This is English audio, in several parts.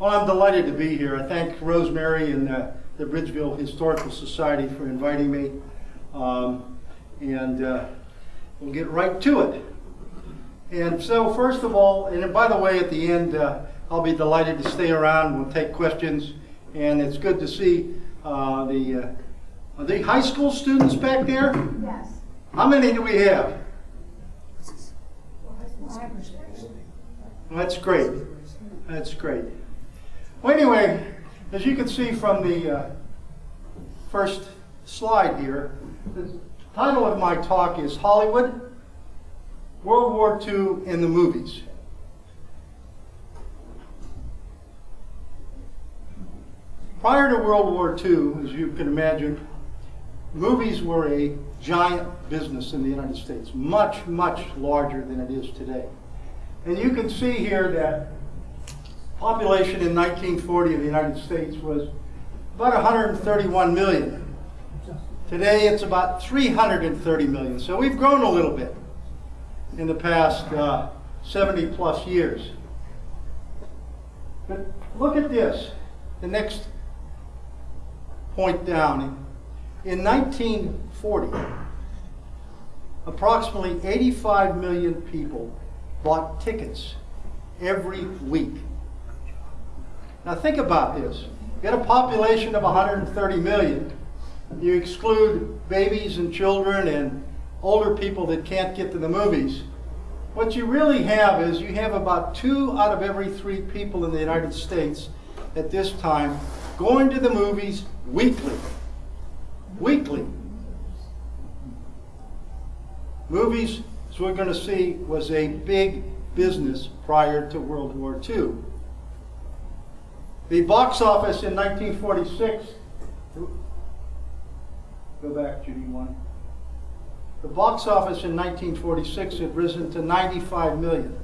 Well, I'm delighted to be here. I thank Rosemary and uh, the Bridgeville Historical Society for inviting me. Um, and uh, we'll get right to it. And so, first of all, and by the way, at the end, uh, I'll be delighted to stay around. We'll take questions. And it's good to see uh, the, uh, are the high school students back there? Yes. How many do we have? Well, That's great. That's great. Well, anyway, as you can see from the uh, first slide here, the title of my talk is Hollywood, World War II in the Movies. Prior to World War II, as you can imagine, movies were a giant business in the United States, much, much larger than it is today. And you can see here that population in 1940 of the United States was about 131 million. Today it's about 330 million. So we've grown a little bit in the past uh, 70 plus years. But look at this, the next point down. In 1940, approximately 85 million people bought tickets every week. Now think about this. You got a population of 130 million. You exclude babies and children and older people that can't get to the movies. What you really have is you have about two out of every three people in the United States at this time going to the movies weekly. Weekly. Movies, as we're going to see, was a big business prior to World War II. The box office in 1946, go back, Judy, one. The box office in 1946 had risen to 95 million.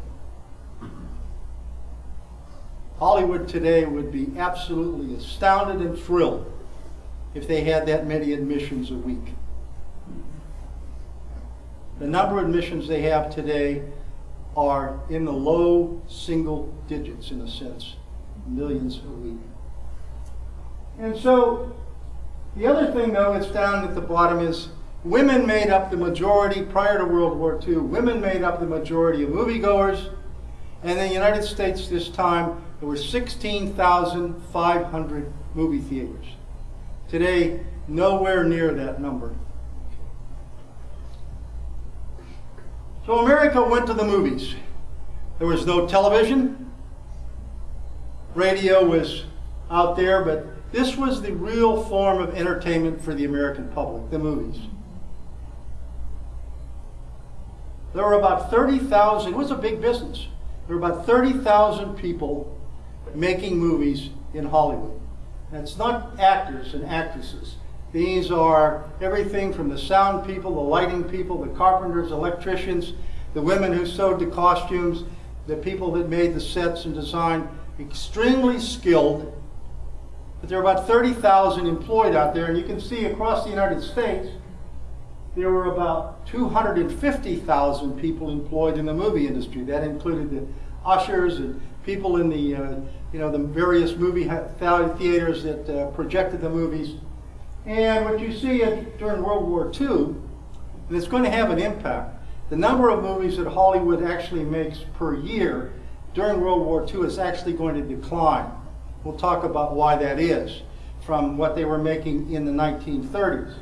Hollywood today would be absolutely astounded and thrilled if they had that many admissions a week. The number of admissions they have today are in the low single digits, in a sense, millions a week. And so, the other thing, though, it's down at the bottom is women made up the majority prior to World War II. Women made up the majority of moviegoers. And in the United States this time, there were 16,500 movie theaters. Today, nowhere near that number. So America went to the movies. There was no television. Radio was out there, but this was the real form of entertainment for the American public, the movies. There were about 30,000, it was a big business. There were about 30,000 people making movies in Hollywood. And it's not actors and actresses. These are everything from the sound people, the lighting people, the carpenters, electricians, the women who sewed the costumes, the people that made the sets and design, extremely skilled. But there are about 30,000 employed out there, and you can see across the United States, there were about 250,000 people employed in the movie industry. That included the ushers and people in the, uh, you know, the various movie theaters that uh, projected the movies. And what you see during World War II, and it's going to have an impact, the number of movies that Hollywood actually makes per year during World War II is actually going to decline. We'll talk about why that is from what they were making in the 1930s.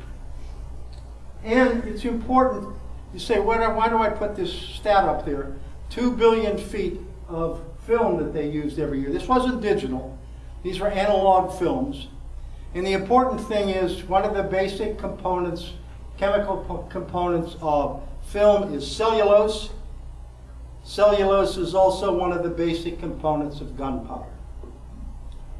And it's important, you say, why do, why do I put this stat up there? Two billion feet of film that they used every year. This wasn't digital. These were analog films. And the important thing is one of the basic components, chemical components of film is cellulose. Cellulose is also one of the basic components of gunpowder.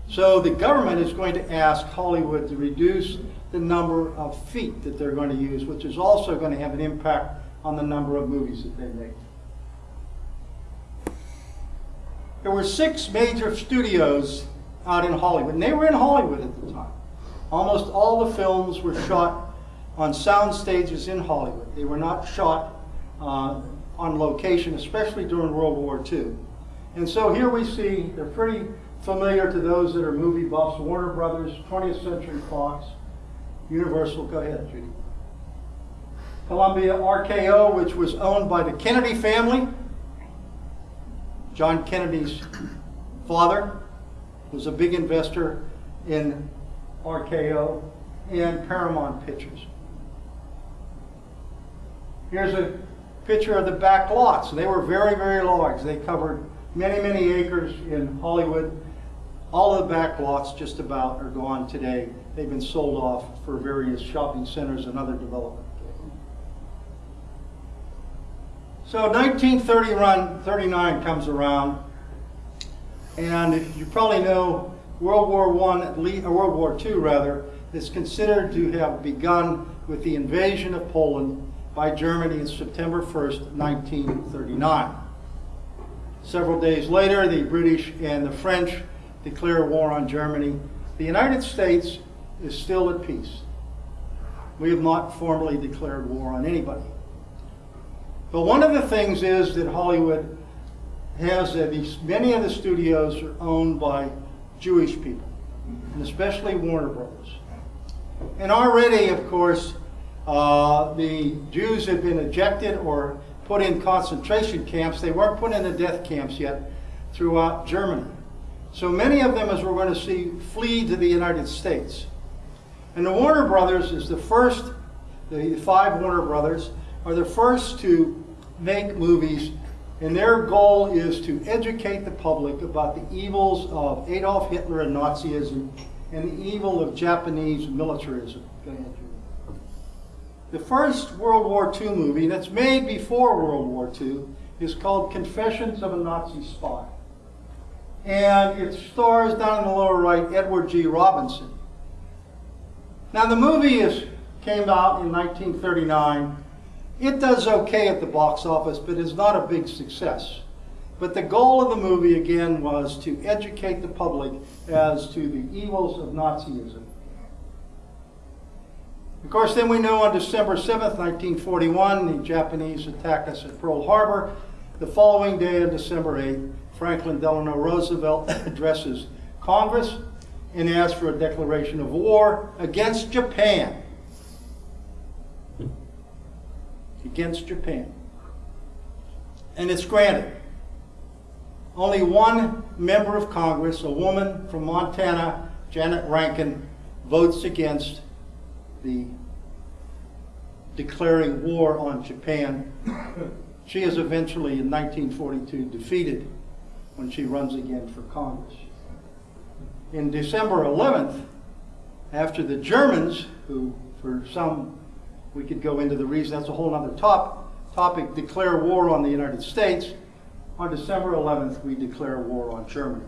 So the government is going to ask Hollywood to reduce the number of feet that they're going to use, which is also going to have an impact on the number of movies that they make. There were six major studios out in Hollywood, and they were in Hollywood at the time. Almost all the films were shot on sound stages in Hollywood. They were not shot uh, on location, especially during World War II. And so here we see, they're pretty familiar to those that are movie buffs, Warner Brothers, 20th Century Fox, Universal, go ahead, Judy. Columbia RKO, which was owned by the Kennedy family. John Kennedy's father was a big investor in RKO and Paramount Pictures. Here's a picture of the back lots. They were very, very large. They covered many, many acres in Hollywood. All of the back lots just about are gone today. They've been sold off for various shopping centers and other development. So 1939 comes around, and you probably know World War One, or World War II rather, is considered to have begun with the invasion of Poland by Germany on September 1st, 1939. Several days later, the British and the French declare war on Germany. The United States is still at peace. We have not formally declared war on anybody. But one of the things is that Hollywood has that many of the studios are owned by Jewish people, and especially Warner Brothers. And already, of course, uh, the Jews had been ejected or put in concentration camps. They weren't put in the death camps yet throughout Germany. So many of them, as we're going to see, flee to the United States. And the Warner Brothers is the first, the five Warner Brothers are the first to make movies, and their goal is to educate the public about the evils of Adolf Hitler and Nazism and the evil of Japanese militarism. The first World War II movie that's made before World War II is called Confessions of a Nazi Spy. And it stars down in the lower right Edward G. Robinson. Now the movie is, came out in 1939. It does okay at the box office, but is not a big success. But the goal of the movie, again, was to educate the public as to the evils of Nazism. Of course, then we know on December 7th, 1941, the Japanese attack us at Pearl Harbor. The following day, on December 8th, Franklin Delano Roosevelt addresses Congress and asks for a declaration of war against Japan. Against Japan. And it's granted. Only one member of Congress, a woman from Montana, Janet Rankin, votes against the declaring war on Japan. She is eventually, in 1942, defeated when she runs again for Congress. In December 11th, after the Germans, who for some, we could go into the reason, that's a whole other top, topic, declare war on the United States, on December 11th, we declare war on Germany.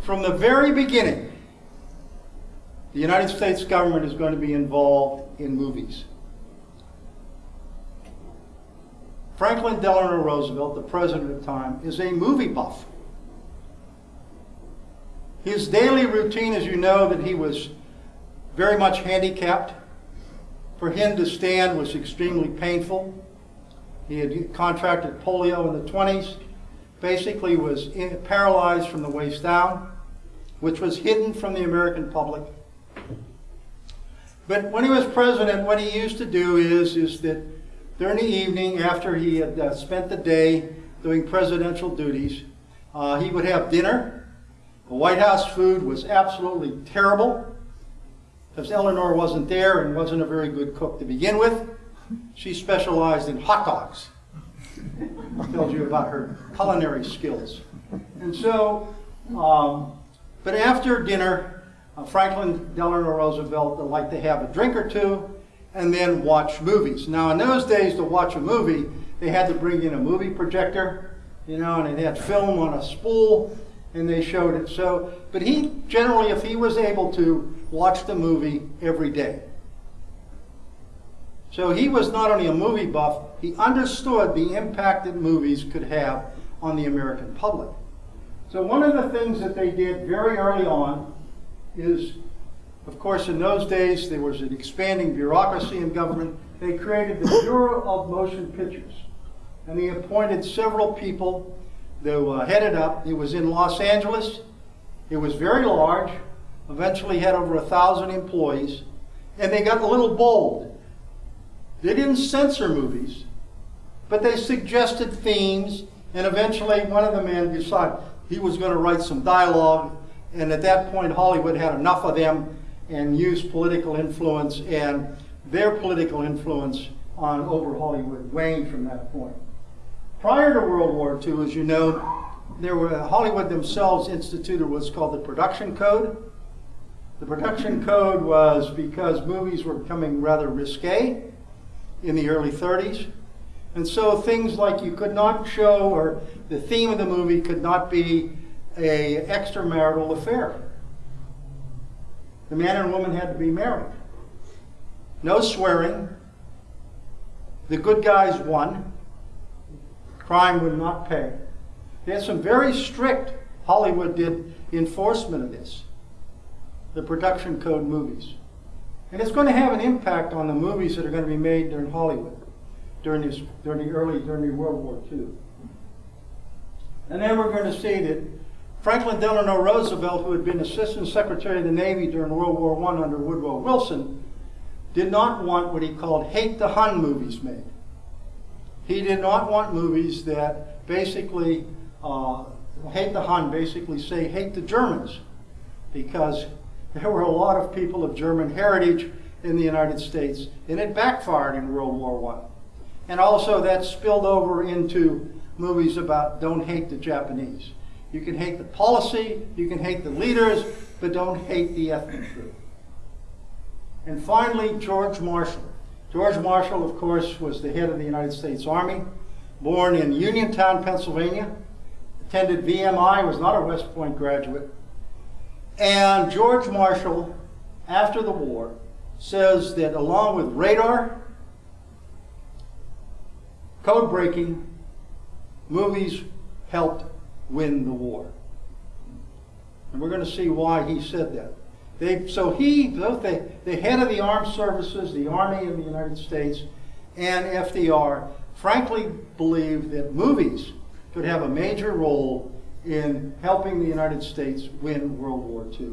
From the very beginning, the United States government is going to be involved in movies. Franklin Delano Roosevelt, the president at the time, is a movie buff. His daily routine, as you know, that he was very much handicapped. For him to stand was extremely painful. He had contracted polio in the 20s, basically was in, paralyzed from the waist down, which was hidden from the American public. But when he was president, what he used to do is, is that during the evening, after he had uh, spent the day doing presidential duties, uh, he would have dinner. The White House food was absolutely terrible because Eleanor wasn't there and wasn't a very good cook to begin with. She specialized in hot dogs. Tells you about her culinary skills. And so, um, but after dinner, Uh, Franklin Delano Roosevelt that liked to have a drink or two and then watch movies. Now, in those days, to watch a movie, they had to bring in a movie projector, you know, and they had film on a spool, and they showed it. So, but he generally, if he was able to, watch the movie every day. So he was not only a movie buff, he understood the impact that movies could have on the American public. So one of the things that they did very early on is, of course, in those days there was an expanding bureaucracy in government. They created the Bureau of Motion Pictures. and they appointed several people to uh, head it up. It was in Los Angeles. It was very large, eventually had over a thousand employees, and they got a little bold. They didn't censor movies, but they suggested themes, and eventually one of the men decided he was going to write some dialogue, and at that point Hollywood had enough of them and used political influence, and their political influence on over Hollywood waned from that point. Prior to World War II, as you know, there were Hollywood themselves instituted what's called the Production Code. The Production Code was because movies were becoming rather risque in the early 30s. And so things like you could not show, or the theme of the movie could not be a extramarital affair. The man and woman had to be married. No swearing. The good guys won crime would not pay. They had some very strict, Hollywood did, enforcement of this, the production code movies. And it's going to have an impact on the movies that are going to be made during Hollywood, during, this, during the early, during the World War II. And then we're going to see that Franklin Delano Roosevelt, who had been Assistant Secretary of the Navy during World War I under Woodrow Wilson, did not want what he called hate the Hun movies made. He did not want movies that basically uh, hate the Hun, basically say hate the Germans, because there were a lot of people of German heritage in the United States, and it backfired in World War I. And also that spilled over into movies about don't hate the Japanese. You can hate the policy, you can hate the leaders, but don't hate the ethnic group. And finally, George Marshall. George Marshall, of course, was the head of the United States Army, born in Uniontown, Pennsylvania, attended VMI, was not a West Point graduate. And George Marshall, after the war, says that along with radar, code breaking, movies helped win the war. And we're going to see why he said that. They, so he, both the, the head of the armed services, the Army of the United States, and FDR, frankly believed that movies could have a major role in helping the United States win World War II.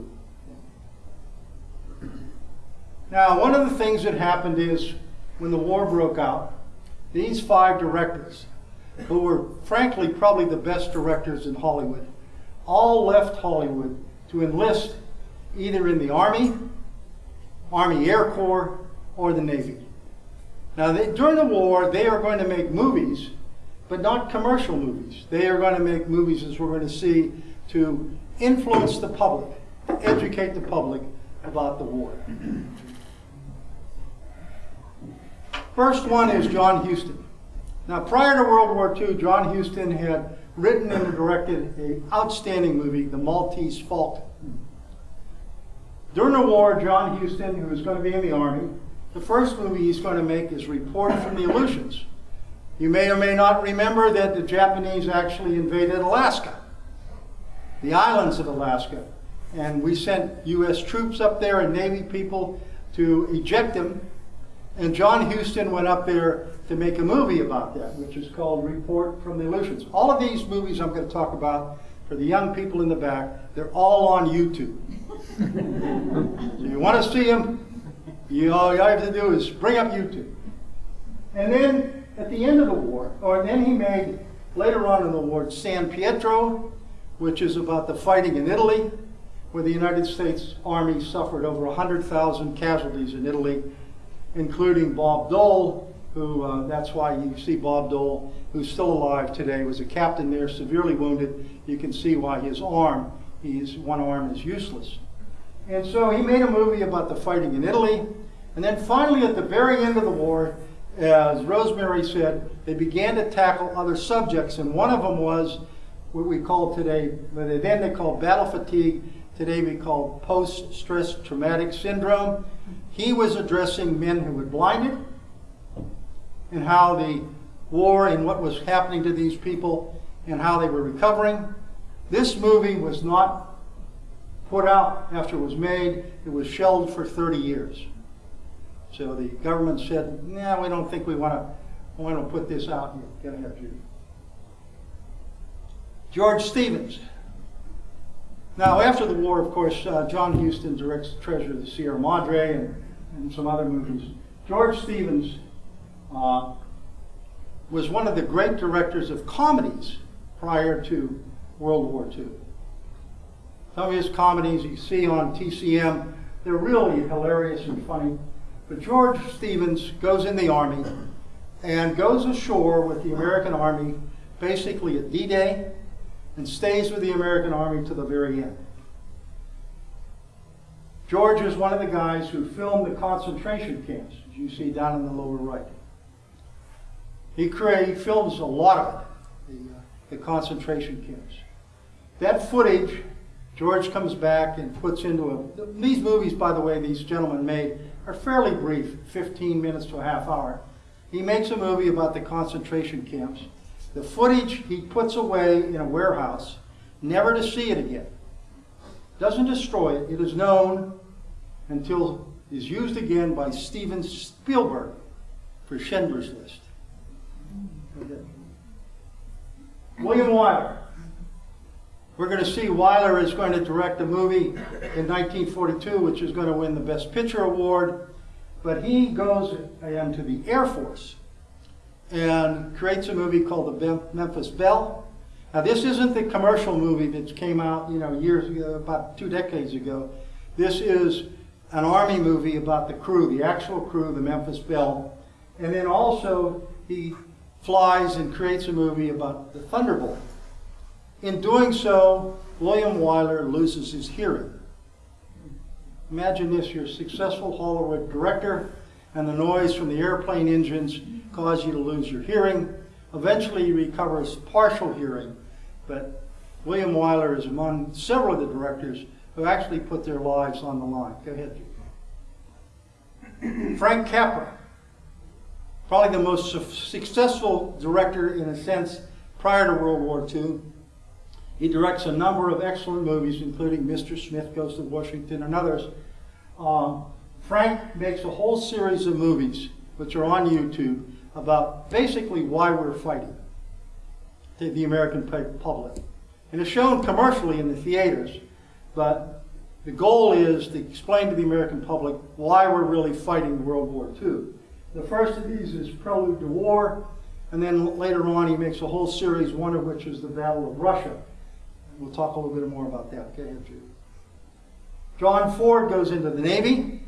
Now, one of the things that happened is when the war broke out, these five directors, who were frankly probably the best directors in Hollywood, all left Hollywood to enlist either in the Army, Army Air Corps, or the Navy. Now, they, during the war, they are going to make movies, but not commercial movies. They are going to make movies, as we're going to see, to influence the public, educate the public about the war. First one is John Huston. Now, prior to World War II, John Huston had written and directed an outstanding movie, The Maltese Falcon. During the war, John Huston, who was going to be in the Army, the first movie he's going to make is Report from the Aleutians. You may or may not remember that the Japanese actually invaded Alaska, the islands of Alaska. And we sent U.S. troops up there and Navy people to eject them. And John Huston went up there to make a movie about that, which is called Report from the Aleutians. All of these movies I'm going to talk about for the young people in the back, they're all on YouTube. so you want to see them, you, all you have to do is bring up YouTube. And then at the end of the war, or then he made, later on in the war, San Pietro, which is about the fighting in Italy, where the United States Army suffered over 100,000 casualties in Italy, including Bob Dole, who, uh, that's why you see Bob Dole, who's still alive today, was a captain there, severely wounded. You can see why his arm, his one arm is useless. And so he made a movie about the fighting in Italy. And then finally, at the very end of the war, as Rosemary said, they began to tackle other subjects. And one of them was what we call today, then they called battle fatigue. Today we call post-stress traumatic syndrome. He was addressing men who were blinded and how the war and what was happening to these people and how they were recovering. This movie was not put out after it was made. It was shelved for 30 years. So the government said, nah, we don't think we want to want to put this out. Get ahead, Judy. George Stevens. Now, after the war, of course, uh, John Huston directs Treasure of the Sierra Madre and, and some other movies. George Stevens uh, was one of the great directors of comedies prior to World War II. Some of his comedies you see on TCM, they're really hilarious and funny. But George Stevens goes in the Army and goes ashore with the American Army basically at D-Day and stays with the American Army to the very end. George is one of the guys who filmed the concentration camps, as you see down in the lower right. He, he films a lot of it, the, uh, the concentration camps. That footage, George comes back and puts into a, these movies, by the way, these gentlemen made are fairly brief, 15 minutes to a half hour. He makes a movie about the concentration camps. The footage he puts away in a warehouse, never to see it again. Doesn't destroy it. It is known until is used again by Steven Spielberg for Schindler's List. William Wyler. We're going to see Wyler is going to direct a movie in 1942, which is going to win the Best Picture Award. But he goes into the Air Force and creates a movie called The Memphis Belle. Now, this isn't the commercial movie that came out, you know, years ago, about two decades ago. This is an Army movie about the crew, the actual crew, the Memphis Belle. And then also, he flies and creates a movie about the Thunderbolt. In doing so, William Wyler loses his hearing. Imagine this, you're a successful Hollywood director, and the noise from the airplane engines cause you to lose your hearing. Eventually he recovers partial hearing, but William Wyler is among several of the directors who actually put their lives on the line. Go ahead. Frank Capra, probably the most successful director in a sense prior to World War II. He directs a number of excellent movies, including Mr. Smith Goes to Washington and others. Um, Frank makes a whole series of movies, which are on YouTube, about basically why we're fighting to the American public. And it's shown commercially in the theaters, but the goal is to explain to the American public why we're really fighting World War II. The first of these is Prelude to War, and then later on he makes a whole series, one of which is the Battle of Russia. We'll talk a little bit more about that. Okay, Andrew. John Ford goes into the Navy.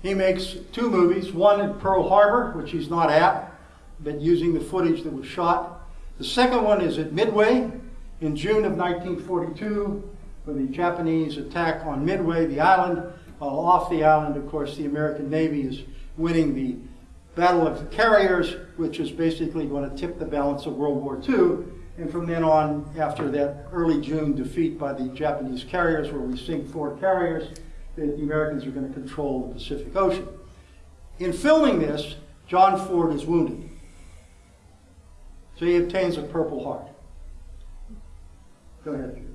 He makes two movies, one at Pearl Harbor, which he's not at, but using the footage that was shot. The second one is at Midway in June of 1942, when the Japanese attack on Midway, the island. While off the island, of course, the American Navy is winning the Battle of the Carriers, which is basically going to tip the balance of World War II. And from then on, after that early June defeat by the Japanese carriers, where we sink four carriers, the Americans are going to control the Pacific Ocean. In filming this, John Ford is wounded. So he obtains a Purple Heart. Go ahead.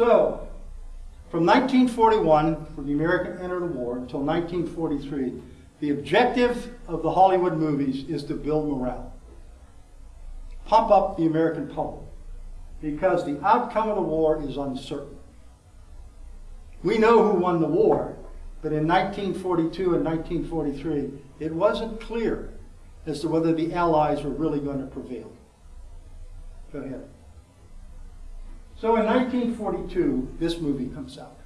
So, from 1941, when the American entered the war, until 1943, the objective of the Hollywood movies is to build morale. Pump up the American public. Because the outcome of the war is uncertain. We know who won the war, but in 1942 and 1943, it wasn't clear as to whether the Allies were really going to prevail. Go ahead. So in 1942, this movie comes out.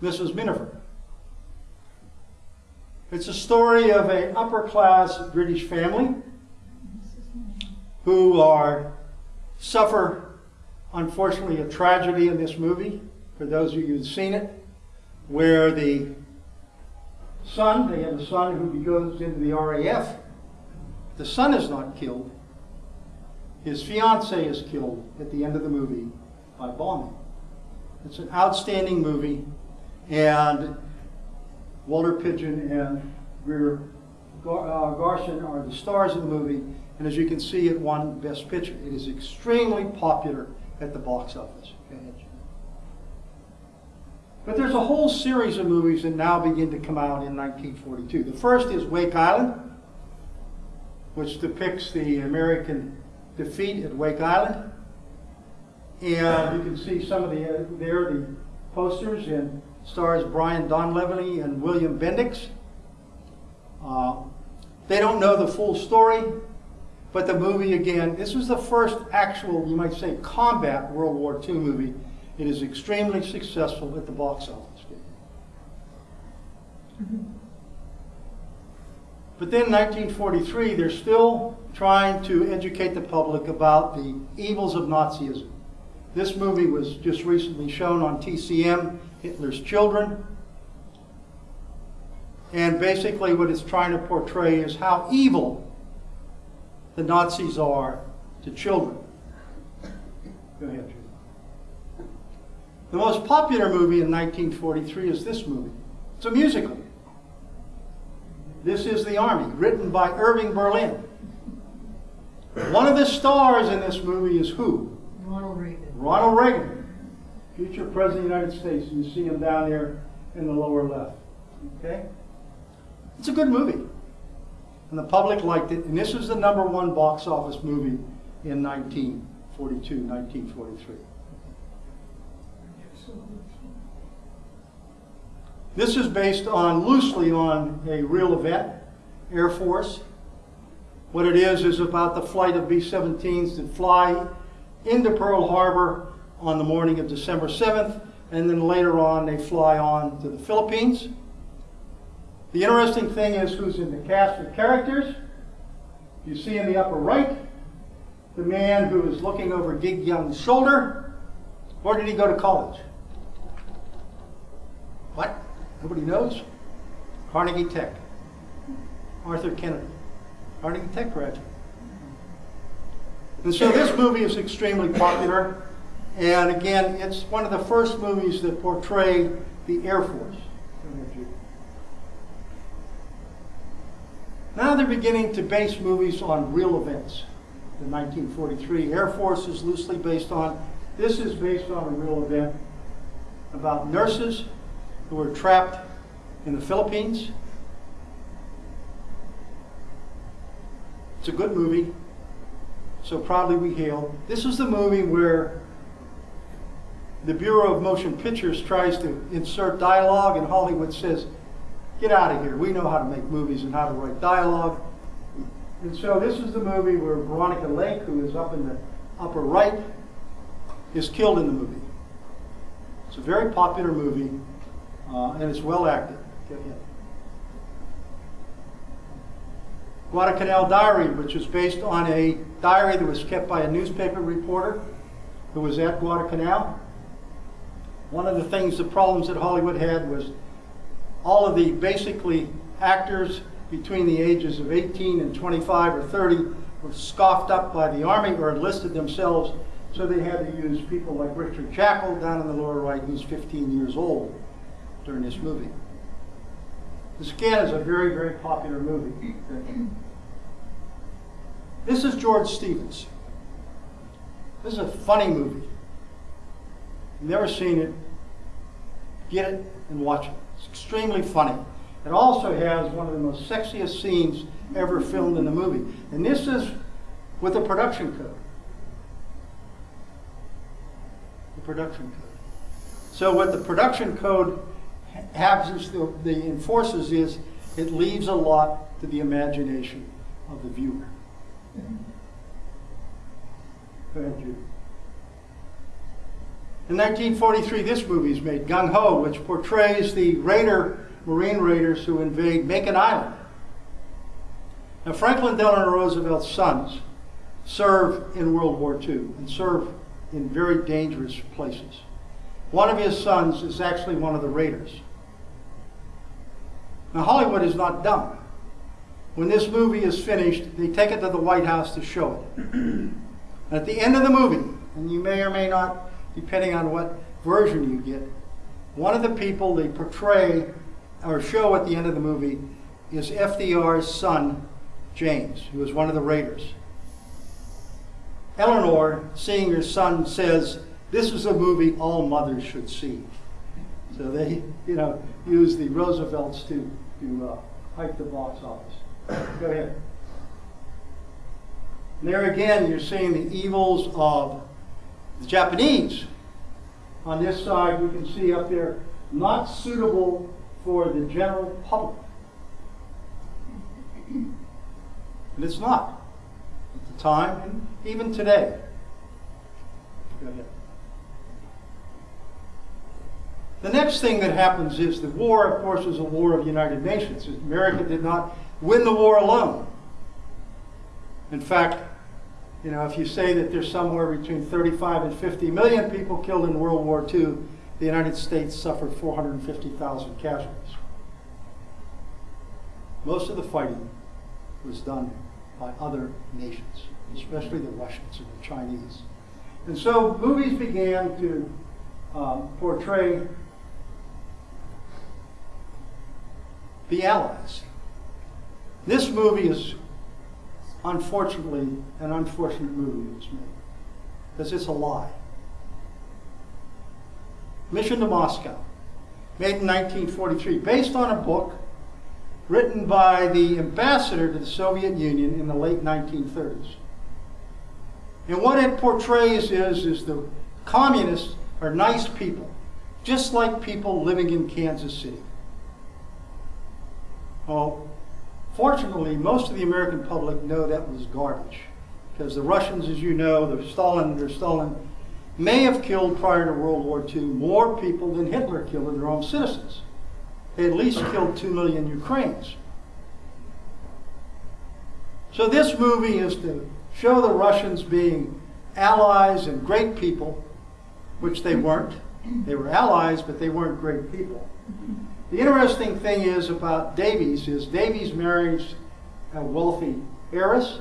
Mrs. Miniver. It's a story of an upper class British family who are suffer, unfortunately, a tragedy in this movie for those of you who've seen it, where the son, they have a son who goes into the RAF. The son is not killed. His fiancee is killed at the end of the movie by bombing. It's an outstanding movie, and Walter Pidgeon and Greer uh, Garson are the stars of the movie, and as you can see, it won Best Picture. It is extremely popular at the box office. But there's a whole series of movies that now begin to come out in 1942. The first is Wake Island, which depicts the American defeat at Wake Island. And you can see some of the, uh, there, the posters, and stars Brian Donlevy and William Bendix. Uh, they don't know the full story, but the movie, again, this was the first actual, you might say, combat World War II movie. It is extremely successful at the box office. But then in 1943, they're still trying to educate the public about the evils of Nazism. This movie was just recently shown on TCM, Hitler's Children. And basically what it's trying to portray is how evil the Nazis are to children. Go ahead. The most popular movie in 1943 is this movie. It's a musical. This is The Army, written by Irving Berlin. One of the stars in this movie is who? Ronald Reagan. Ronald Reagan, future President of the United States. You see him down there in the lower left. Okay? It's a good movie. And the public liked it. And this is the number one box office movie in 1942, 1943. This is based on, loosely on a real event, Air Force. What it is, is about the flight of B-17s that fly into Pearl Harbor on the morning of December 7th, and then later on they fly on to the Philippines. The interesting thing is who's in the cast of characters. You see in the upper right, the man who is looking over Gig Young's shoulder. Where did he go to college? What? Nobody knows? Carnegie Tech. Arthur Kennedy. Carnegie Tech graduate. And so this movie is extremely popular. And again, it's one of the first movies that portray the Air Force. Now they're beginning to base movies on real events. The 1943 Air Force is loosely based on, this is based on a real event about nurses who were trapped in the Philippines. It's a good movie, so proudly we hail. This is the movie where the Bureau of Motion Pictures tries to insert dialogue and Hollywood says, get out of here. We know how to make movies and how to write dialogue. And so this is the movie where Veronica Lake, who is up in the upper right, is killed in the movie. It's a very popular movie, uh, and it's well acted. Get in. Guadalcanal Diary, which is based on a diary that was kept by a newspaper reporter who was at Guadalcanal. One of the things, the problems that Hollywood had was all of the basically actors between the ages of 18 and 25 or 30 were scoffed up by the Army or enlisted themselves, so they had to use people like Richard Jaeckel down in the lower right, who's 15 years old during this movie. This again is a very, very popular movie. This is George Stevens. This is a funny movie. Never seen it. Get it and watch it. It's extremely funny. It also has one of the most sexiest scenes ever filmed in the movie. And this is with the production code. The production code. So what the production code is the, the enforces is it leaves a lot to the imagination of the viewer. Ahead, Judy. In 1943, this movie is made, Gung Ho, which portrays the raider, Marine raiders who invade Makin Island. Now, Franklin Delano Roosevelt's sons serve in World War II and serve in very dangerous places. One of his sons is actually one of the raiders. Now, Hollywood is not dumb. When this movie is finished, they take it to the White House to show it. At the end of the movie, and you may or may not, depending on what version you get, one of the people they portray or show at the end of the movie is FDR's son, James, who was one of the raiders. Eleanor, seeing her son, says, This is a movie all mothers should see. So they, you know, use the Roosevelts to, to uh, the box office. Go ahead. And there again, you're seeing the evils of the Japanese. On this side, you can see up there, not suitable for the general public. And it's not. At the time, and even today. Go ahead. The next thing that happens is the war, of course, was a war of United Nations. America did not win the war alone. In fact, you know, if you say that there's somewhere between 35 and 50 million people killed in World War II, the United States suffered 450,000 casualties. Most of the fighting was done by other nations, especially the Russians and the Chinese. And so movies began to um, portray the Allies. This movie is unfortunately an unfortunate movie was made because it's a lie. Mission to Moscow, made in 1943, based on a book written by the ambassador to the Soviet Union in the late 1930s. And what it portrays is, is the communists are nice people, just like people living in Kansas City. Well, fortunately, most of the American public know that was garbage. Because the Russians, as you know, the Stalin, their Stalin, may have killed prior to World War II more people than Hitler killed of their own citizens. They at least killed two million Ukrainians. So this movie is to show the Russians being allies and great people, which they weren't. They were allies, but they weren't great people. The interesting thing is about Davies is Davies marries a wealthy heiress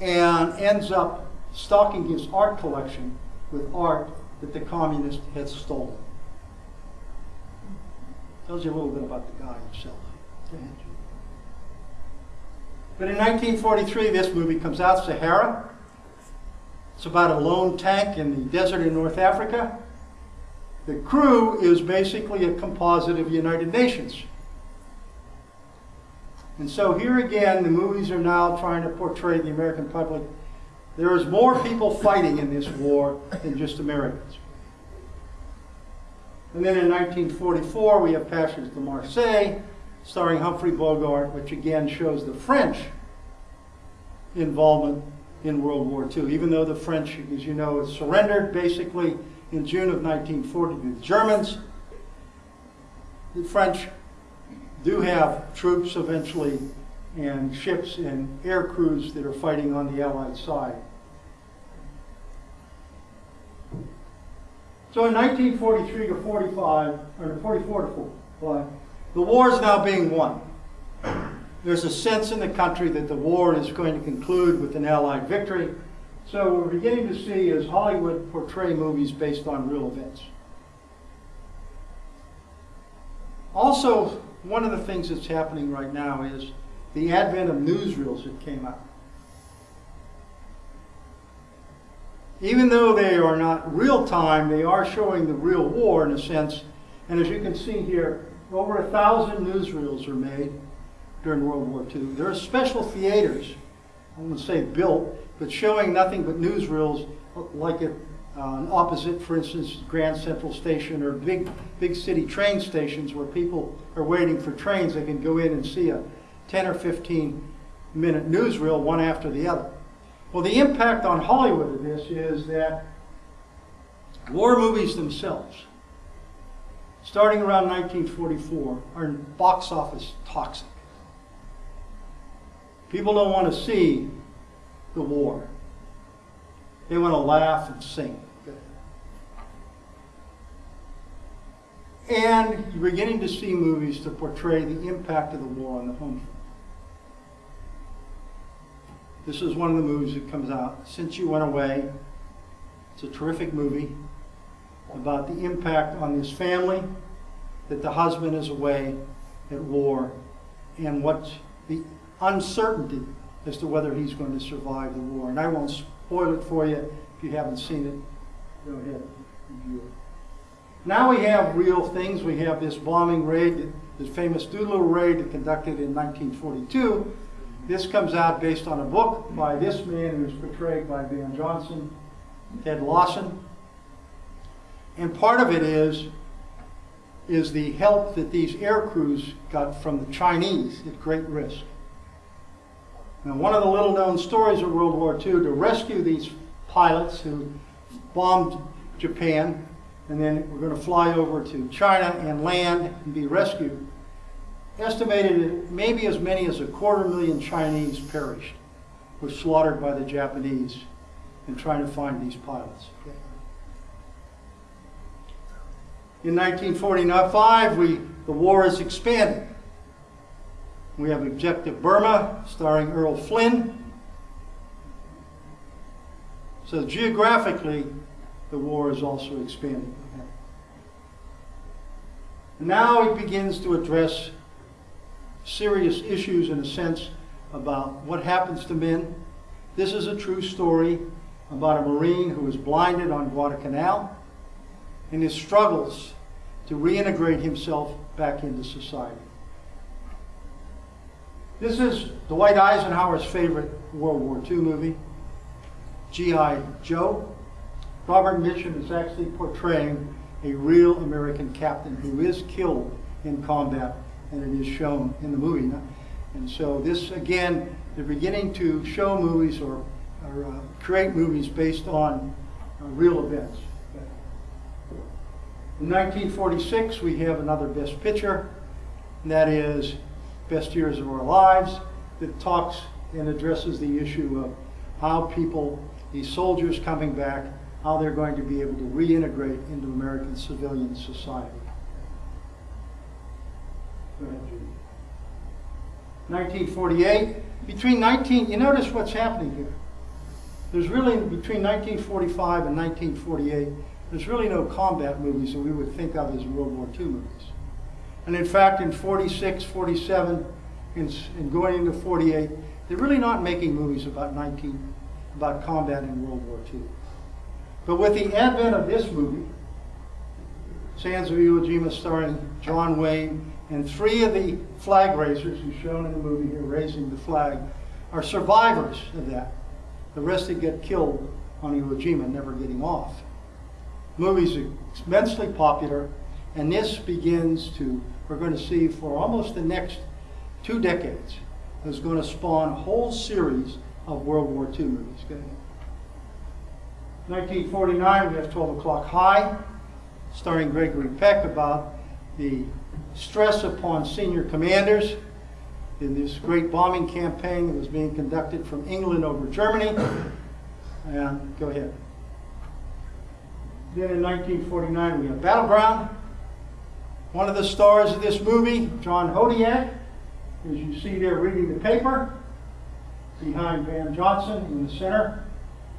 and ends up stocking his art collection with art that the communist had stolen. Tells you a little bit about the guy himself. But in 1943, this movie comes out, Sahara. It's about a lone tank in the desert in North Africa. The crew is basically a composite of United Nations. And so here again, the movies are now trying to portray the American public. There is more people fighting in this war than just Americans. And then in 1944, we have Passage to Marseille, starring Humphrey Bogart, which again shows the French involvement in World War II. Even though the French, as you know, surrendered basically in June of 1940 to the Germans, the French do have troops eventually and ships and air crews that are fighting on the Allied side. So in 1943 to 45, or 44 to 45, the war is now being won. There's a sense in the country that the war is going to conclude with an Allied victory. So what we're beginning to see is Hollywood portray movies based on real events. Also, one of the things that's happening right now is the advent of newsreels that came out. even though they are not real time, they are showing the real war in a sense. And as you can see here, over a thousand newsreels are made during World War II. There are special theaters, I won't say built, but showing nothing but newsreels like it uh, opposite, for instance, Grand Central Station or big, big city train stations where people are waiting for trains. They can go in and see a 10 or 15 minute newsreel one after the other. Well, the impact on Hollywood of this is that war movies themselves, starting around 1944, are box office toxic. People don't want to see the war. They want to laugh and sing. And you're beginning to see movies to portray the impact of the war on the home. This is one of the movies that comes out. Since You Went Away, it's a terrific movie about the impact on this family, that the husband is away at war, and what the uncertainty as to whether he's going to survive the war. And I won't spoil it for you if you haven't seen it. Go ahead, review it. Now we have real things. We have this bombing raid, this famous Doolittle raid conducted in 1942. This comes out based on a book by this man who's portrayed by Van Johnson, Ted Lawson. And part of it is, is the help that these air crews got from the Chinese at great risk. Now, one of the little known stories of World War II to rescue these pilots who bombed Japan and then we're going to fly over to China and land and be rescued. Estimated maybe as many as a quarter million Chinese perished, were slaughtered by the Japanese in trying to find these pilots. In 1945, we, the war is expanded. We have Objective Burma, starring Errol Flynn. So geographically, the war is also expanding. Now it begins to address serious issues in a sense about what happens to men. This is a true story about a Marine who was blinded on Guadalcanal and his struggles to reintegrate himself back into society. This is Dwight Eisenhower's favorite World War II movie, G.I. Joe. Robert Mitchum is actually portraying a real American captain who is killed in combat, and it is shown in the movie. And so this, again, they're beginning to show movies or, or uh, create movies based on uh, real events. In 1946, we have another Best Picture, and that is Best Years of Our Lives, that talks and addresses the issue of how people, these soldiers coming back, how they're going to be able to reintegrate into American civilian society. Go ahead, Judy. 1948, between 19, you notice what's happening here. There's really, between 1945 and 1948, there's really no combat movies that we would think of as World War II movies. And in fact, in 46, 47, and, going into 48, they're really not making movies about 19, about combat in World War II. But with the advent of this movie, Sands of Iwo Jima starring John Wayne, and three of the flag raisers who's shown in the movie here raising the flag are survivors of that. The rest that get killed on Iwo Jima never getting off. Movie's immensely popular, and this begins to, we're going to see for almost the next two decades, is going to spawn a whole series of World War II movies. Okay? 1949, we have 12 O'Clock High, starring Gregory Peck about the stress upon senior commanders in this great bombing campaign that was being conducted from England over Germany. And go ahead. Then in 1949, we have Battleground. One of the stars of this movie, John Hodiak, as you see there reading the paper, behind Van Johnson in the center,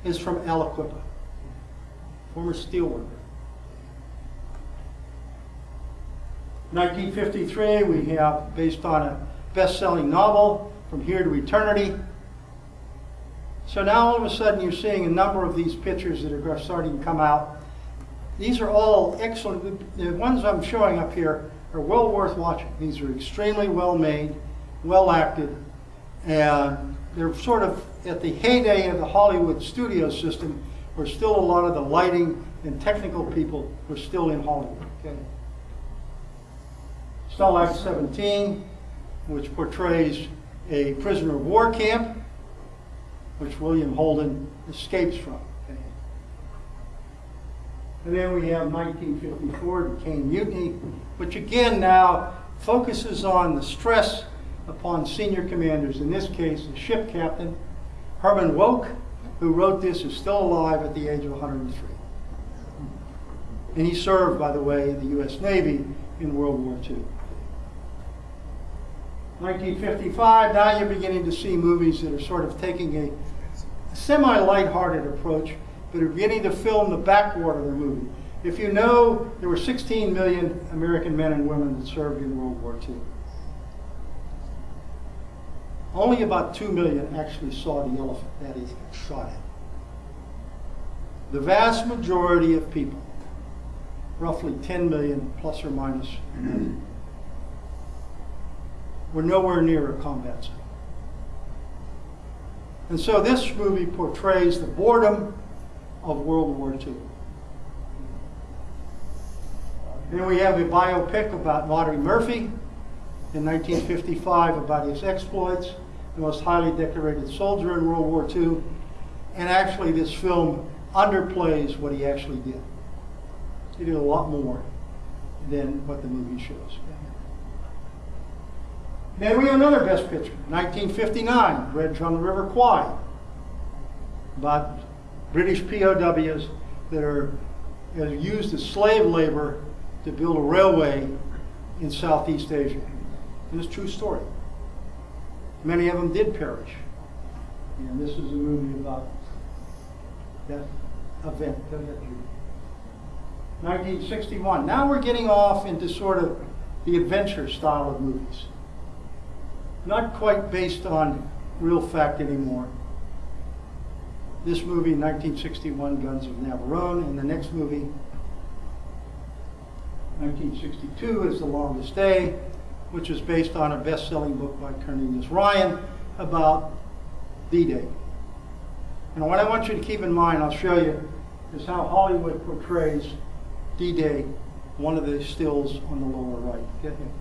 is from Aliquippa former steelworker. 1953, we have, based on a best-selling novel, From Here to Eternity. So now all of a sudden you're seeing a number of these pictures that are starting to come out. These are all excellent. The ones I'm showing up here are well worth watching. These are extremely well made, well acted, and they're sort of at the heyday of the Hollywood studio system where still a lot of the lighting and technical people were still in Hollywood. Okay. Stalag 17, which portrays a prisoner of war camp, which William Holden escapes from. And then we have 1954, the Caine Mutiny, which again now focuses on the stress upon senior commanders, in this case, the ship captain, Herman Wouk, who wrote this, is still alive at the age of 103. And he served, by the way, in the U.S. Navy in World War II. 1955, now you're beginning to see movies that are sort of taking a semi-lighthearted approach, but are beginning to film the backwater of the movie. If you know, there were 16 million American men and women that served in World War II. Only about 2 million actually saw the elephant, that is, shot at. The vast majority of people roughly 10 million plus or minus. We're nowhere near a combat zone. And so this movie portrays the boredom of World War II. Then we have a biopic about Audie Murphy in 1955 about his exploits, the most highly decorated soldier in World War II. And actually, this film underplays what he actually did. He did a lot more than what the movie shows. Then we have another Best Picture, 1959, Bridge on the River Kwai, about British POWs that are, used as slave labor to build a railway in Southeast Asia. It is a true story. Many of them did perish. And this is a movie about that event. 1961. Now we're getting off into sort of the adventure style of movies. Not quite based on real fact anymore. This movie, 1961, Guns of Navarone, and the next movie, 1962, is The Longest Day, which is based on a best-selling book by Cornelius Ryan about D-Day. And what I want you to keep in mind, I'll show you, is how Hollywood portrays D-Day, one of the stills on the lower right. Get him.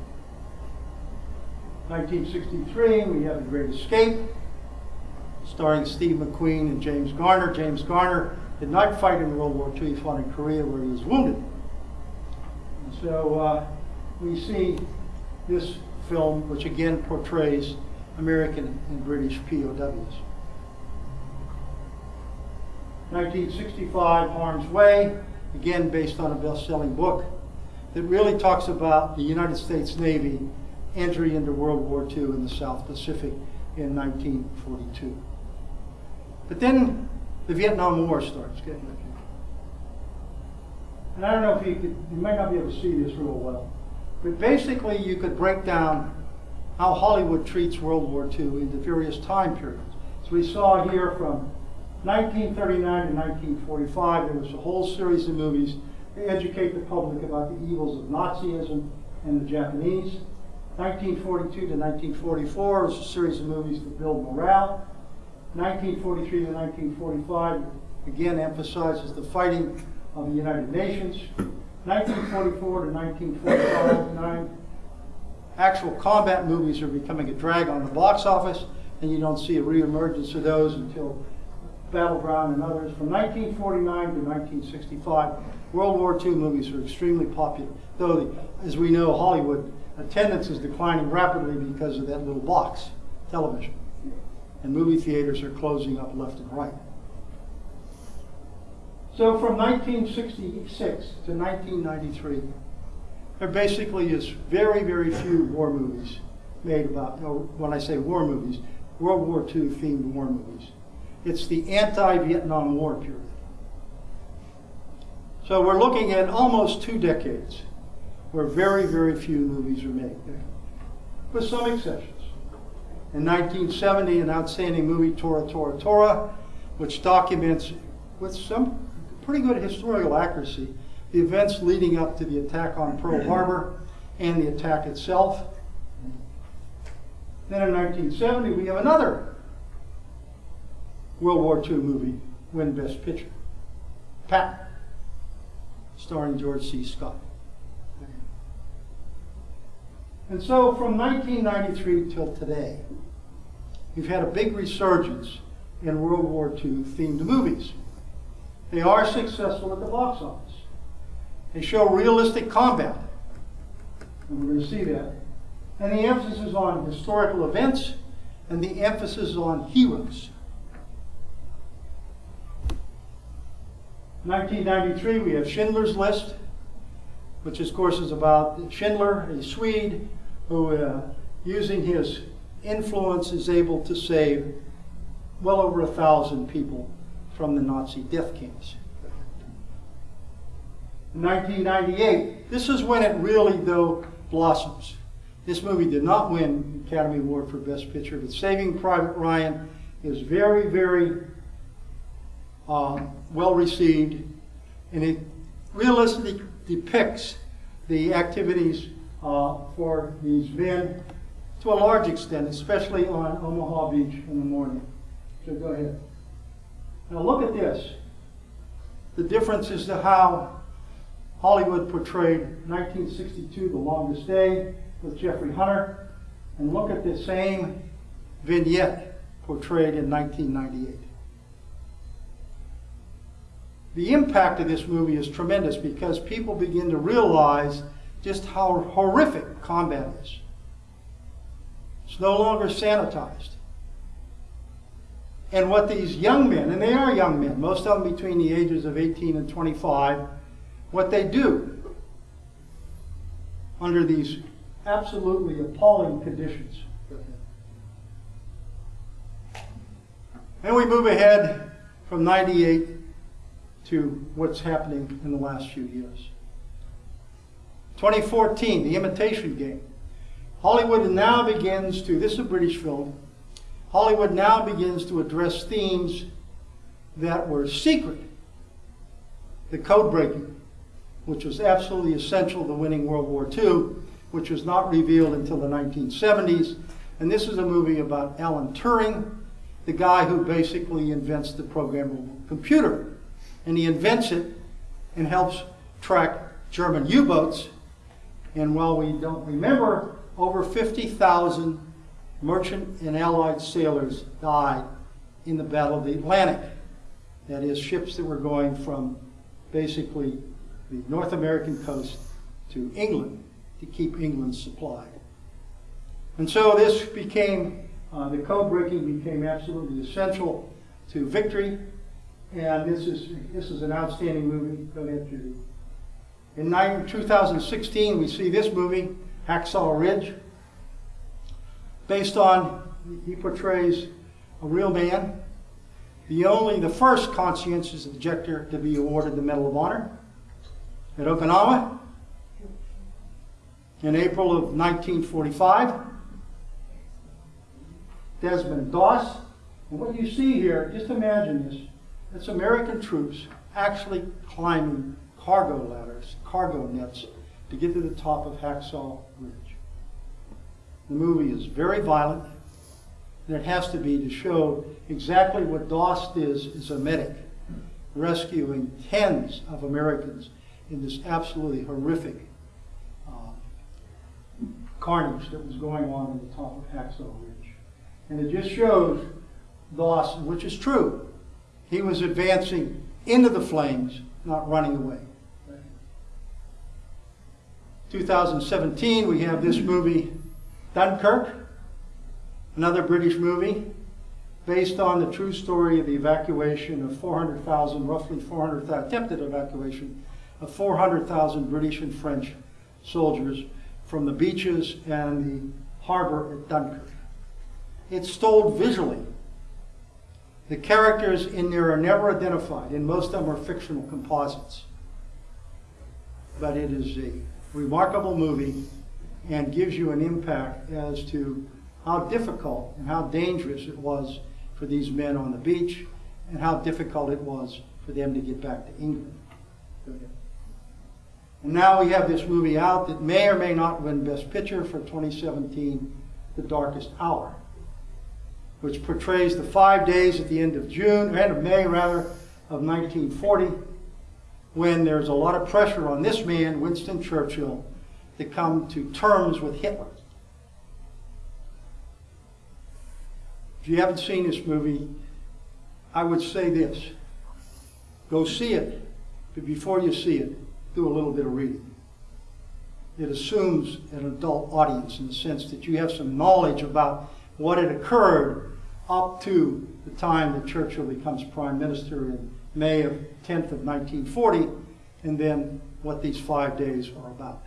1963, we have The Great Escape, starring Steve McQueen and James Garner. James Garner did not fight in World War II, he fought in Korea where he was wounded. And so uh, we see this film, which again portrays American and British POWs. 1965, Harm's Way, again based on a best-selling book that really talks about the United States Navy entry into World War II in the South Pacific in 1942. But then the Vietnam War starts getting and I don't know if you could, you might not be able to see this real well, but basically you could break down how Hollywood treats World War II into various time periods. So we saw here from 1939 to 1945, there was a whole series of movies to educate the public about the evils of Nazism and the Japanese. 1942 to 1944 was a series of movies to build morale. 1943 to 1945 again emphasizes the fighting of the United Nations. 1944 to 1945, nine actual combat movies are becoming a drag on the box office, and you don't see a reemergence of those until Battleground and others. From 1949 to 1965, World War II movies are extremely popular, though, as we know, Hollywood attendance is declining rapidly because of that little box, television. And movie theaters are closing up left and right. So from 1966 to 1993, there basically is very, very few war movies made about, when I say war movies, World War II themed war movies. It's the anti-Vietnam War period. So we're looking at almost two decades where very, very few movies are made, with some exceptions. In 1970, an outstanding movie, Tora, Tora, Tora, which documents with some pretty good historical accuracy the events leading up to the attack on Pearl Harbor and the attack itself. Then in 1970, we have another World War II movie win Best Picture, Patton, starring George C. Scott. And so from 1993 till today, we've had a big resurgence in World War II themed movies. They are successful at the box office. They show realistic combat. And we're going to see that. And the emphasis is on historical events and the emphasis is on heroes. 1993, we have Schindler's List, which of course is about Schindler, a Swede, who, uh, using his influence, is able to save well over a thousand people from the Nazi death camps. In 1998, this is when it really, though, blossoms. This movie did not win the Academy Award for Best Picture, but Saving Private Ryan is very, very um, well received, and it realistically, depicts the activities uh, for these men to a large extent, especially on Omaha Beach in the morning. So go ahead. Now look at this. The difference is to how Hollywood portrayed 1962, The Longest Day, with Jeffrey Hunter, and look at the same vignette portrayed in 1998. The impact of this movie is tremendous because people begin to realize just how horrific combat is. It's no longer sanitized. And what these young men, and they are young men, most of them between the ages of 18 and 25, what they do under these absolutely appalling conditions. And we move ahead from 98 to what's happening in the last few years. 2014, The Imitation Game. Hollywood now begins to, this is a British film, Hollywood now begins to address themes that were secret. The code breaking, which was absolutely essential to winning World War II, which was not revealed until the 1970s. And this is a movie about Alan Turing, the guy who basically invents the programmable computer. And he invents it and helps track German U-boats. And while we don't remember, over 50,000 merchant and allied sailors died in the Battle of the Atlantic. That is, ships that were going from basically the North American coast to England to keep England supplied. And so this became, uh, the code breaking became absolutely essential to victory. And this is, this is an outstanding movie. Judy. In 2016, we see this movie, Hacksaw Ridge, based on, he portrays a real man, the only, the first conscientious objector to be awarded the Medal of Honor at Okinawa in April of 1945. Desmond Doss. And what you see here, just imagine this. It's American troops actually climbing cargo ladders, cargo nets, to get to the top of Hacksaw Ridge. The movie is very violent, and it has to be to show exactly what Doss is as a medic, rescuing tens of Americans in this absolutely horrific uh, carnage that was going on at the top of Hacksaw Ridge. And it just shows Doss, which is true, he was advancing into the flames, not running away. 2017, we have this movie, Dunkirk, another British movie, based on the true story of the evacuation of 400,000, roughly 400,000, attempted evacuation of 400,000 British and French soldiers from the beaches and the harbor at Dunkirk. It's told visually. The characters in there are never identified, and most of them are fictional composites. But it is a remarkable movie and gives you an impact as to how difficult and how dangerous it was for these men on the beach and how difficult it was for them to get back to England. And now we have this movie out that may or may not win Best Picture for 2017, The Darkest Hour, which portrays the five days at the end of June, end of May rather, of 1940, when there's a lot of pressure on this man, Winston Churchill, to come to terms with Hitler. If you haven't seen this movie, I would say this. Go see it, but before you see it, do a little bit of reading. It assumes an adult audience in the sense that you have some knowledge about what had occurred up to the time that Churchill becomes prime minister in May of 10th of 1940, and then what these five days are about.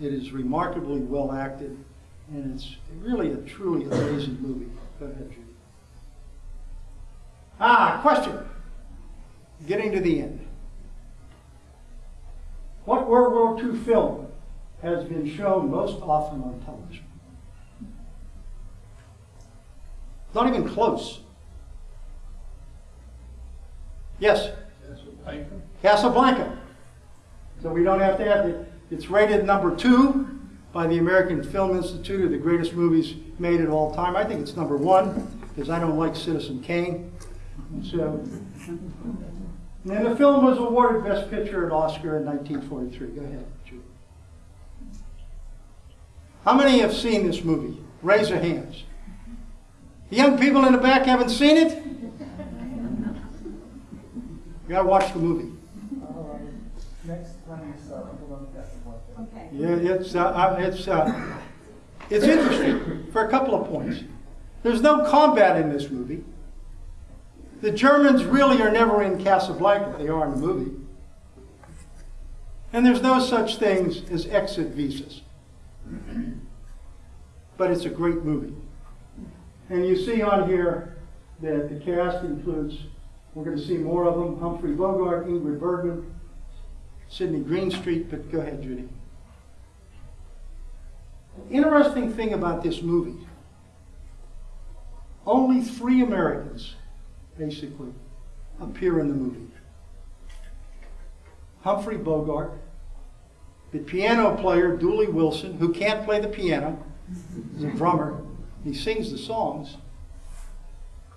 It is remarkably well acted, and it's really a truly amazing movie. Go ahead, Judy. Ah, question. Getting to the end. What World War II film has been shown most often on television? Not even close. Yes? Casablanca? Casablanca. So we don't have to have it. It's rated number two by the American Film Institute of the greatest movies made at all time. I think it's number one because I don't like Citizen Kane. So, and the film was awarded Best Picture at Oscar in 1943. Go ahead, Julie. How many have seen this movie? Raise your hands. The young people in the back haven't seen it? You gotta watch the movie. Next one is, people don't get to watch it. Okay. Yeah, it's, uh, uh, it's, uh, it's interesting for a couple of points. There's no combat in this movie. The Germans really are never in Casablanca. They are in the movie. And there's no such things as exit visas. But it's a great movie. And you see on here that the cast includes, we're going to see more of them, Humphrey Bogart, Ingrid Bergman, Sidney Greenstreet, but go ahead, Judy. Interesting thing about this movie, only three Americans, basically, appear in the movie. Humphrey Bogart, the piano player Dooley Wilson, who can't play the piano, he's a drummer, he sings the songs,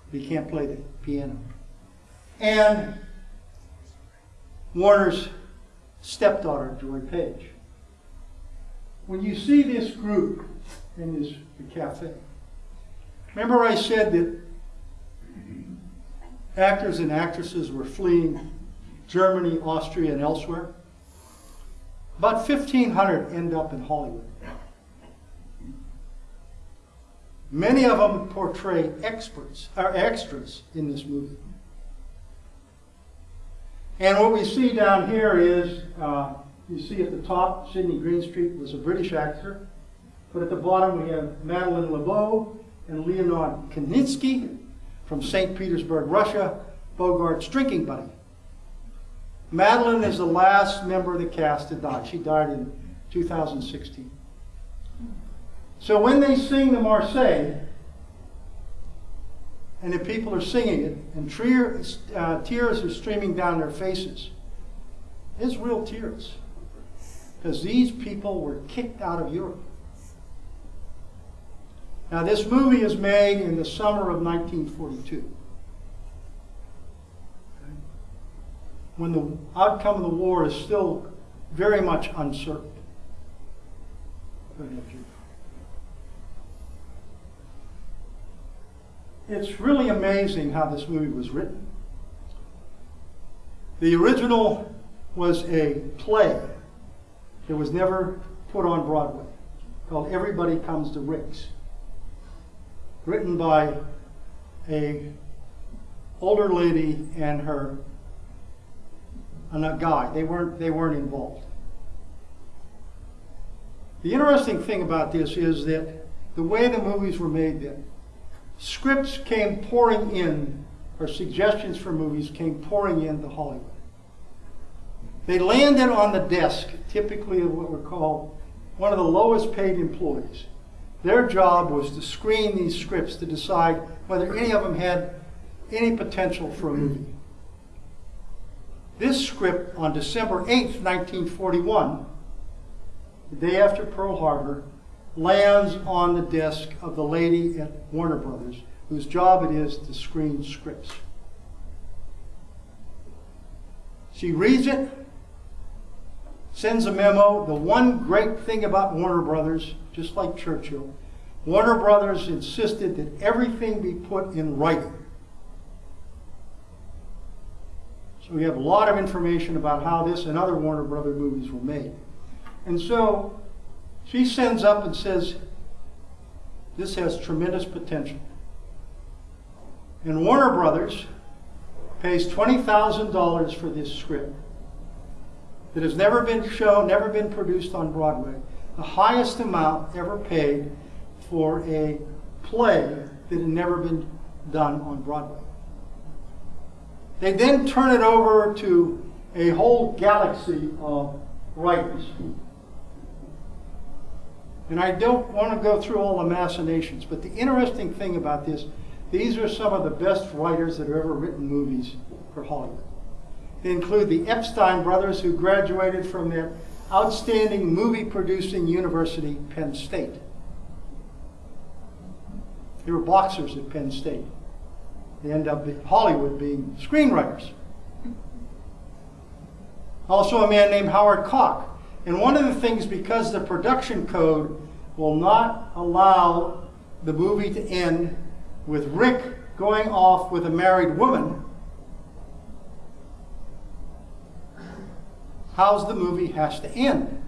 but he can't play the piano. And Warner's stepdaughter, Joy Page. When you see this group in this cafe, remember I said that actors and actresses were fleeing Germany, Austria, and elsewhere? About 1,500 end up in Hollywood. Many of them portray experts, or extras in this movie. And what we see down here is, uh, you see at the top, Sidney Greenstreet was a British actor. But at the bottom, we have Madeline LeBeau and Leonard Knitsky from St. Petersburg, Russia, Bogart's drinking buddy. Madeline is the last member of the cast to die. She died in 2016. So when they sing the Marseillaise, and the people are singing it, and tears, uh, tears are streaming down their faces, it's real tears. Because these people were kicked out of Europe. Now, this movie is made in the summer of 1942. When the outcome of the war is still very much uncertain. It's really amazing how this movie was written. The original was a play that was never put on Broadway called Everybody Comes to Rick's, written by a older lady and her and a guy. They weren't they weren't involved. The interesting thing about this is that the way the movies were made then, scripts came pouring in, or suggestions for movies came pouring into Hollywood. They landed on the desk, typically of what were called one of the lowest paid employees. Their job was to screen these scripts to decide whether any of them had any potential for a movie. This script on December 8th, 1941, the day after Pearl Harbor, lands on the desk of the lady at Warner Brothers, whose job it is to screen scripts. She reads it, sends a memo. The one great thing about Warner Brothers, just like Churchill, Warner Brothers insisted that everything be put in writing. So we have a lot of information about how this and other Warner Brother movies were made. And so she sends up and says, this has tremendous potential. And Warner Brothers pays $20,000 for this script that has never been shown, never been produced on Broadway. The highest amount ever paid for a play that had never been done on Broadway. They then turn it over to a whole galaxy of writers. And I don't want to go through all the machinations, but the interesting thing about this, these are some of the best writers that have ever written movies for Hollywood. They include the Epstein brothers, who graduated from that outstanding movie producing university, Penn State. They were boxers at Penn State. They end up in Hollywood being screenwriters. Also, a man named Howard Koch. And one of the things, because the production code will not allow the movie to end with Rick going off with a married woman, how's the movie has to end?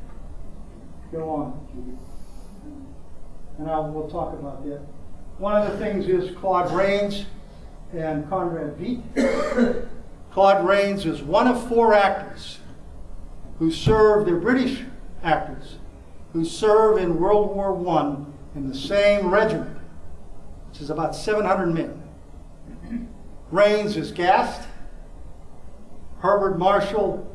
Go on. And I, we'll talk about that. One of the things is Claude Rains and Conrad Veidt. Claude Rains is one of four actors who served, they're British actors, who served in World War I in the same regiment, which is about 700 men. Rains is gassed. Herbert Marshall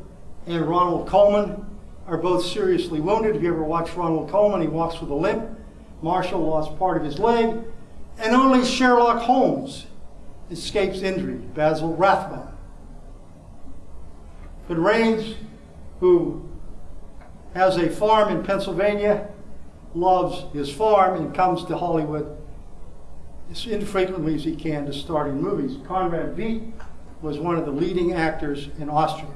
and Ronald Colman are both seriously wounded. If you ever watch Ronald Colman, he walks with a limp. Marshall lost part of his leg. And only Sherlock Holmes escapes injury, Basil Rathbone. But Rains, who has a farm in Pennsylvania, loves his farm and comes to Hollywood as infrequently as he can to start in movies. Conrad Veidt was one of the leading actors in Austria,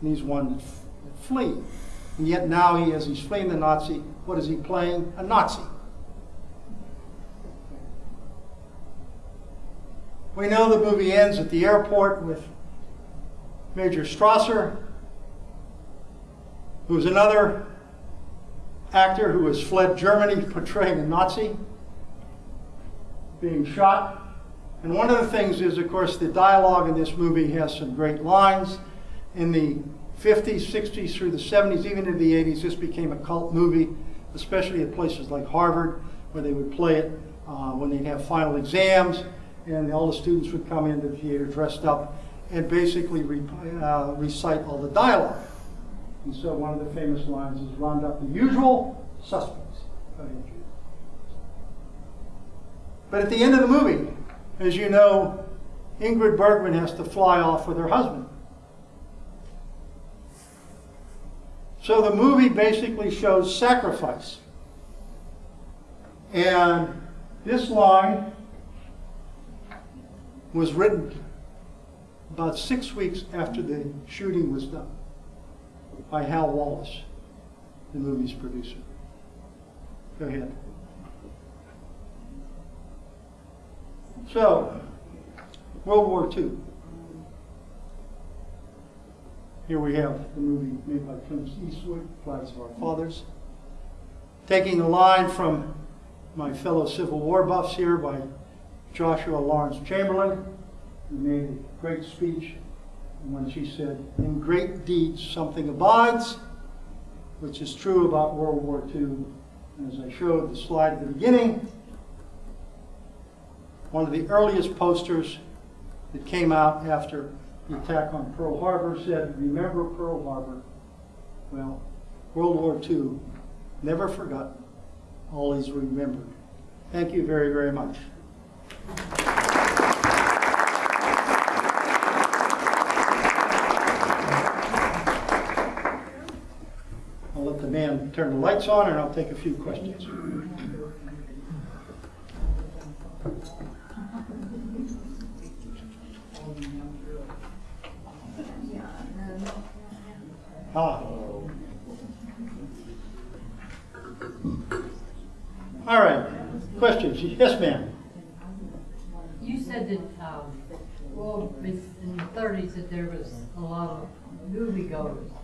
and he's one that f- flee. And yet now he, as he's fleeing the Nazi, what is he playing? A Nazi. We know the movie ends at the airport with Major Strasser, who's another actor who has fled Germany portraying a Nazi, being shot. And one of the things is, of course, the dialogue in this movie has some great lines. In the 50s, 60s, through the 70s, even into the 80s, this became a cult movie, especially at places like Harvard, where they would play it uh, when they'd have final exams, and all the students would come into the theater dressed up and basically re- uh, recite all the dialogue. And so one of the famous lines is round up the usual suspects. Ahead, But at the end of the movie, as you know, Ingrid Bergman has to fly off with her husband. So the movie basically shows sacrifice. And this line was written about six weeks after the shooting was done by Hal Wallis, the movie's producer. Go ahead. So, World War II. Here we have the movie made by Clint Eastwood, Flags of Our Fathers. Taking a line from my fellow Civil War buffs here by Joshua Lawrence Chamberlain, who made a great speech when she said, In great deeds something abides, which is true about World War II. As I showed the slide at the beginning, one of the earliest posters that came out after the attack on Pearl Harbor said, Remember Pearl Harbor. Well, World War II, never forgotten, always remembered. Thank you very, very much. I'll let the man turn the lights on and I'll take a few questions. Ah. All right, questions? Yes, ma'am. You said that, um, well, in the thirties that there was a lot of moviegoers.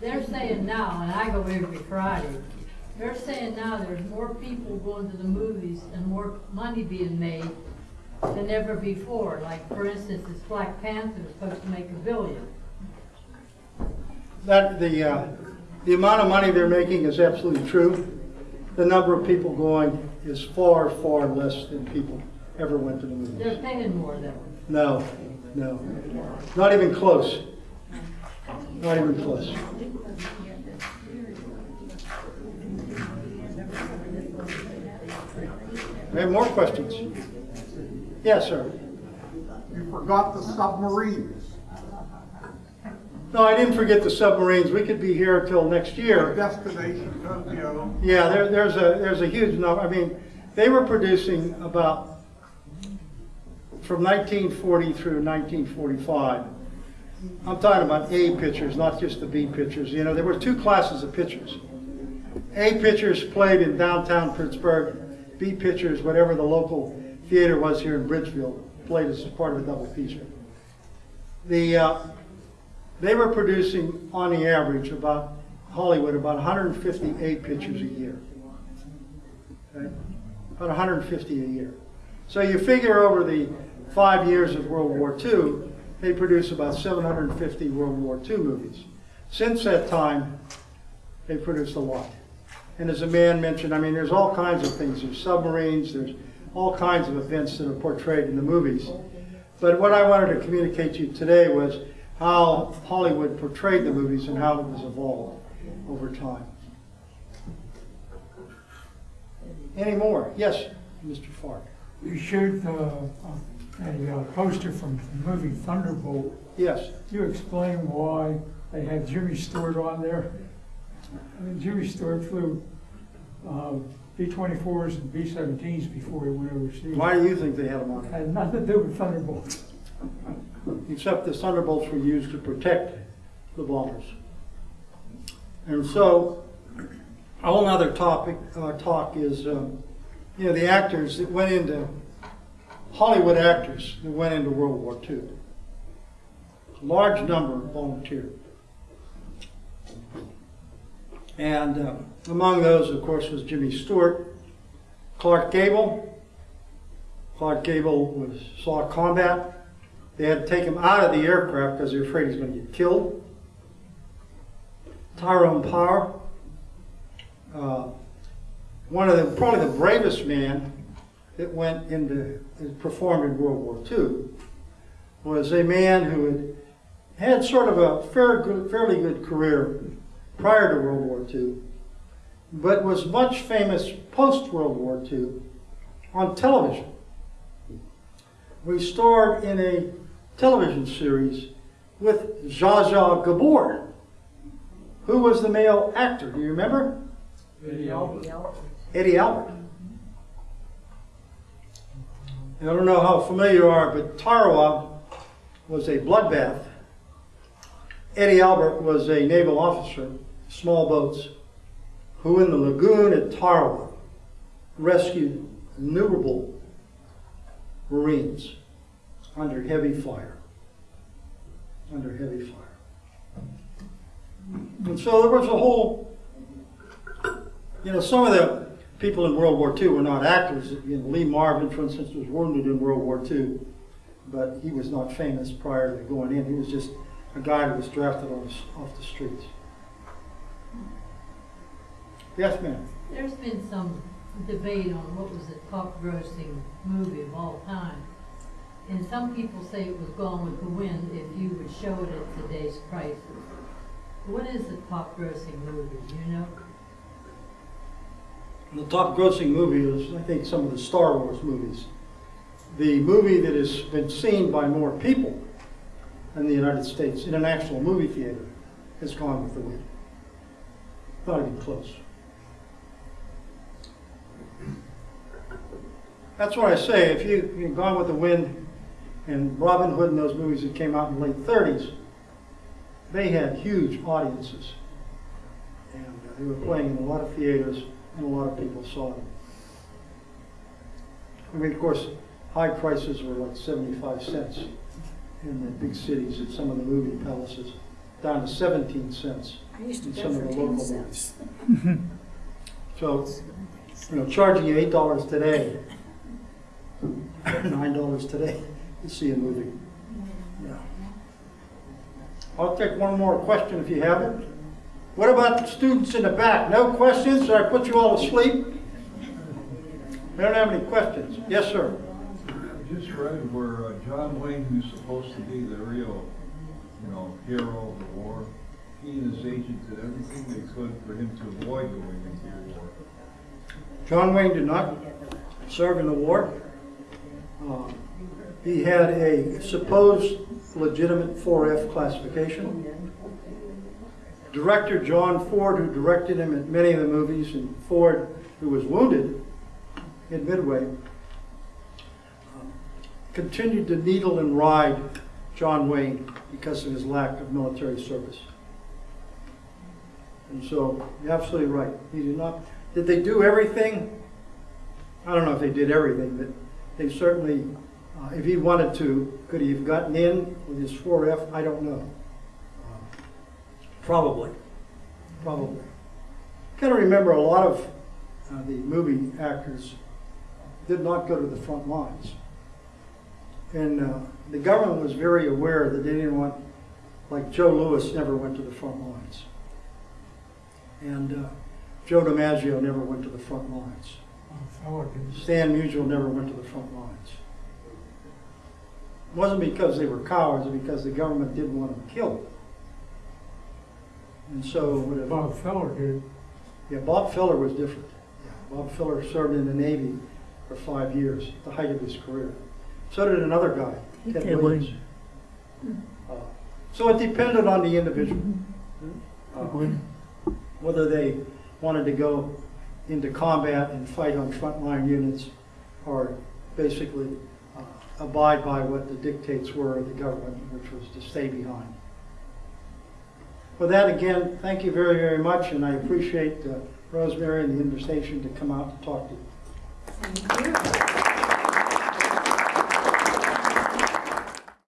They're saying now, and I go every Friday, they're saying now there's more people going to the movies and more money being made than ever before. Like, for instance, this Black Panther is supposed to make a billion. That, the, uh, the amount of money they're making is absolutely true. The number of people going is far, far less than people ever went to the movies. They're paying more though. No, no, not even close. Not even close. We have more questions? Yes, sir. You forgot the submarines. No, I didn't forget the submarines. We could be here until next year. Destination Tokyo. Yeah, there, there's a, there's a huge number. I mean, they were producing about, from 1940 through 1945. I'm talking about A pictures, not just the B pictures. You know, there were two classes of pictures. A pictures played in downtown Pittsburgh. B pictures, whatever the local theater was here in Bridgeville, played as part of a double feature. The, uh, they were producing, on the average, about, Hollywood, about 158 pictures a year. Okay? About 150 a year. So you figure over the five years of World War II, they produce about 750 World War II movies. Since that time, they produced a lot. And as a man mentioned, I mean, there's all kinds of things. There's submarines, there's all kinds of events that are portrayed in the movies. But what I wanted to communicate to you today was how Hollywood portrayed the movies and how it was evolved over time. Any more? Yes, Mr. Fark. You showed uh, uh, a uh, poster from the movie Thunderbolt. Yes. You explain why they had Jimmy Stewart on there? I mean, Jimmy Stewart flew uh, B-24s and B-17s before he went overseas. Why do you think they had them on? Had nothing to do with Thunderbolt. Except the Thunderbolts were used to protect the bombers. And so, a whole other topic, uh, talk is, um, you know, the actors that went into, Hollywood actors that went into World War II. A large number volunteered. And uh, among those, of course, was Jimmy Stewart, Clark Gable. Clark Gable was, saw combat. They had to take him out of the aircraft because they were afraid he was going to get killed. Tyrone Power, uh, one of the, probably the bravest man that went into, performed in World War II, was a man who had had sort of a fair, good, fairly good career prior to World War II, but was much famous post World War II on television. We starred in a television series with Zsa Zsa Gabor, who was the male actor. Do you remember? Eddie Albert. Eddie Albert. I don't know how familiar you are, but Tarawa was a bloodbath. Eddie Albert was a naval officer, small boats, who in the lagoon at Tarawa rescued innumerable Marines under heavy fire. Under heavy fire. And so there was a whole, you know, some of the people in World War II were not actors. You know, Lee Marvin, for instance, was wounded in World War II, but he was not famous prior to going in. He was just a guy who was drafted off, off the streets. Yes, ma'am. There's been some debate on what was the top grossing movie of all time. And some people say it was Gone with the Wind if you would show it at today's prices. What is the top grossing movie, you know? The top grossing movie is, I think, some of the Star Wars movies. The movie that has been seen by more people in the United States in an actual movie theater is Gone with the Wind. Not even close. That's what I say. If you, you know, Gone with the Wind and Robin Hood and those movies that came out in the late 30s, they had huge audiences. And uh, they were playing in a lot of theaters and a lot of people saw them. I mean, of course, high prices were like 75 cents in the big cities at some of the movie palaces, down to 17 cents I used to in some of the local ones. So, you know, charging you $8 today, $9 today to see a movie. Yeah. I'll take one more question if you have it. What about the students in the back? No questions? Did I put you all to sleep? We don't have any questions. Yes, sir. I just read where uh, John Wayne, who's supposed to be the real, you know, hero of the war, he and his agent did everything they could for him to avoid going into the war. John Wayne did not serve in the war. Uh, He had a supposed legitimate 4F classification. Director John Ford, who directed him in many of the movies, and Ford, who was wounded in Midway, um, continued to needle and ride John Wayne because of his lack of military service. And so, you're absolutely right. He did not, did they do everything? I don't know if they did everything, but they certainly, uh, if he wanted to, could he have gotten in with his 4F? I don't know. Probably, probably. Got to remember, a lot of uh, the movie actors did not go to the front lines. And uh, the government was very aware that they didn't want, like Joe Louis never went to the front lines. And uh, Joe DiMaggio never went to the front lines. Stan Musial never went to the front lines. It wasn't because they were cowards, it was because the government didn't want them killed. And so, whatever. Bob Feller did. Yeah, Bob Feller was different. Yeah, Bob Feller served in the Navy for five years, at the height of his career. So did another guy, Ted Ted Williams. Uh, So it depended on the individual. Uh, Whether they wanted to go into combat and fight on frontline units or basically uh, abide by what the dictates were of the government, which was to stay behind. With that, again, thank you very, very much, and I appreciate uh, Rosemary and the invitation to come out to talk to you. Thank you.